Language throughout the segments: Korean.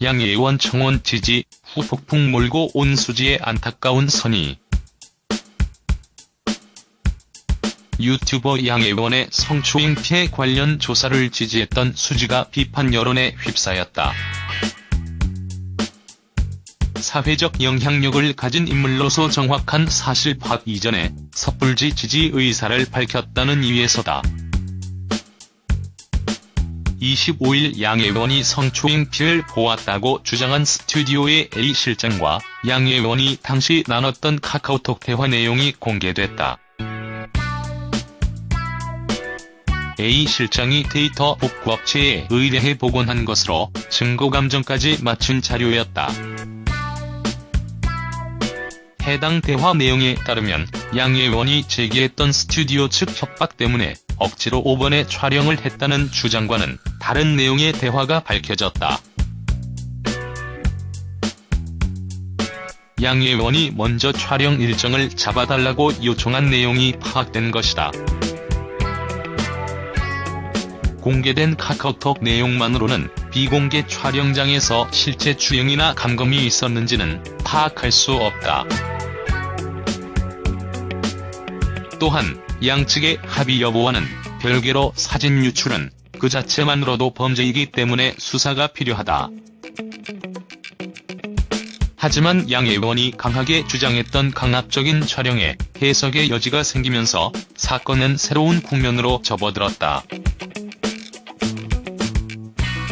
양예원 청원 지지 후 폭풍 몰고 온 수지의 안타까운 선의. 유튜버 양예원의 성추행 피해 관련 조사를 지지했던 수지가 비판 여론에 휩싸였다. 사회적 영향력을 가진 인물로서 정확한 사실 파악 이전에 섣불지 지지 의사를 밝혔다는 이유에서다. 25일 양예원이 성추행 피해를 보았다고 주장한 스튜디오의 A 실장과 양예원이 당시 나눴던 카카오톡 대화 내용이 공개됐다. A 실장이 데이터 복구업체에 의뢰해 복원한 것으로 증거감정까지 맞춘 자료였다. 해당 대화 내용에 따르면 양예원이 제기했던 스튜디오 측 협박 때문에 억지로 5번에 촬영을 했다는 주장과는 다른 내용의 대화가 밝혀졌다. 양예원이 먼저 촬영 일정을 잡아달라고 요청한 내용이 파악된 것이다. 공개된 카카오톡 내용만으로는 비공개 촬영장에서 실제 주행이나 감금이 있었는지는 파악할 수 없다. 또한 양측의 합의 여부와는 별개로 사진 유출은 그 자체만으로도 범죄이기 때문에 수사가 필요하다. 하지만 양 의원이 강하게 주장했던 강압적인 촬영에 해석의 여지가 생기면서 사건은 새로운 국면으로 접어들었다.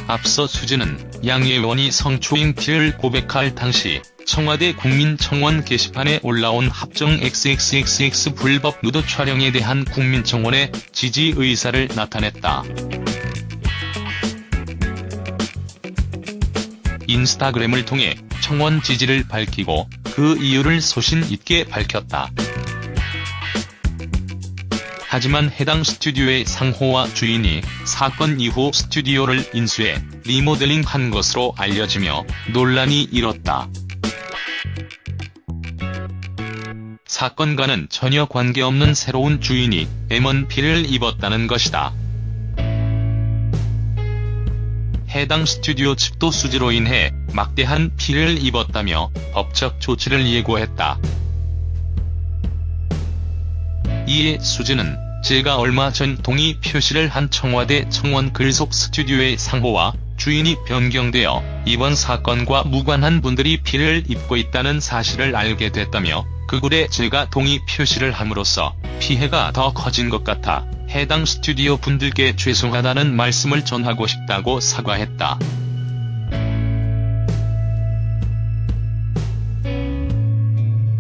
앞서 수지는 양 의원이 성추행 피해를 고백할 당시 청와대 국민청원 게시판에 올라온 합정 XXXX 불법 누드 촬영에 대한 국민청원의 지지 의사를 나타냈다. 인스타그램을 통해 청원 지지를 밝히고 그 이유를 소신 있게 밝혔다. 하지만 해당 스튜디오의 상호와 주인이 사건 이후 스튜디오를 인수해 리모델링한 것으로 알려지며 논란이 일었다. 사건과는 전혀 관계없는 새로운 주인이 M1P를 입었다는 것이다. 해당 스튜디오 측도 수지로 인해 막대한 피해를 입었다며 법적 조치를 예고했다. 이에 수지는 제가 얼마 전 동의 표시를 한 청와대 청원 글속 스튜디오의 상호와 주인이 변경되어 이번 사건과 무관한 분들이 피해를 입고 있다는 사실을 알게 됐다며 그 글에 제가 동의 표시를 함으로써 피해가 더 커진 것 같아 해당 스튜디오 분들께 죄송하다는 말씀을 전하고 싶다고 사과했다.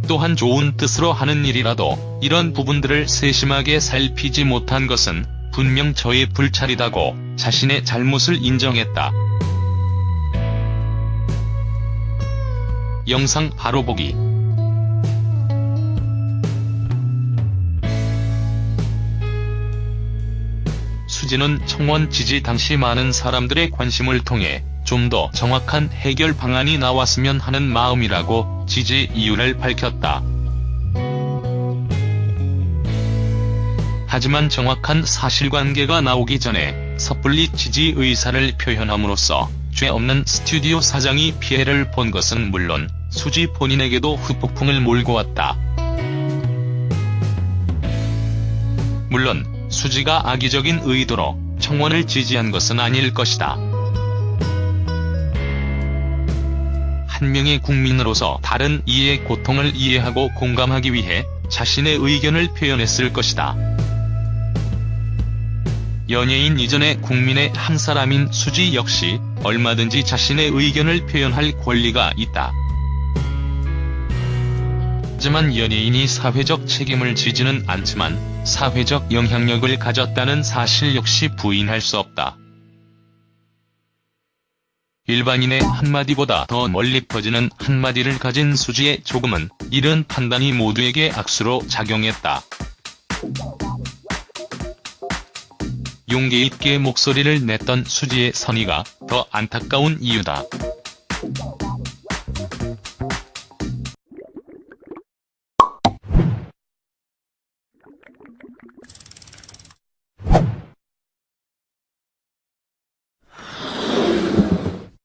또한 좋은 뜻으로 하는 일이라도 이런 부분들을 세심하게 살피지 못한 것은 분명 저의 불찰이다고 자신의 잘못을 인정했다. 영상 바로 보기 수지는 청원 지지 당시 많은 사람들의 관심을 통해 좀 더 정확한 해결 방안이 나왔으면 하는 마음이라고 지지 이유를 밝혔다. 하지만 정확한 사실관계가 나오기 전에 섣불리 지지 의사를 표현함으로써 죄 없는 스튜디오 사장이 피해를 본 것은 물론 수지 본인에게도 후폭풍을 몰고 왔다. 물론 수지가 악의적인 의도로 청원을 지지한 것은 아닐 것이다. 한 명의 국민으로서 다른 이의 고통을 이해하고 공감하기 위해 자신의 의견을 표현했을 것이다. 연예인 이전의 국민의 한 사람인 수지 역시 얼마든지 자신의 의견을 표현할 권리가 있다. 하지만 연예인이 사회적 책임을 지지는 않지만 사회적 영향력을 가졌다는 사실 역시 부인할 수 없다. 일반인의 한마디보다 더 멀리 퍼지는 한마디를 가진 수지의 조금은 이런 판단이 모두에게 악수로 작용했다. 용기 있게 목소리를 냈던 수지의 선의가 더 안타까운 이유다.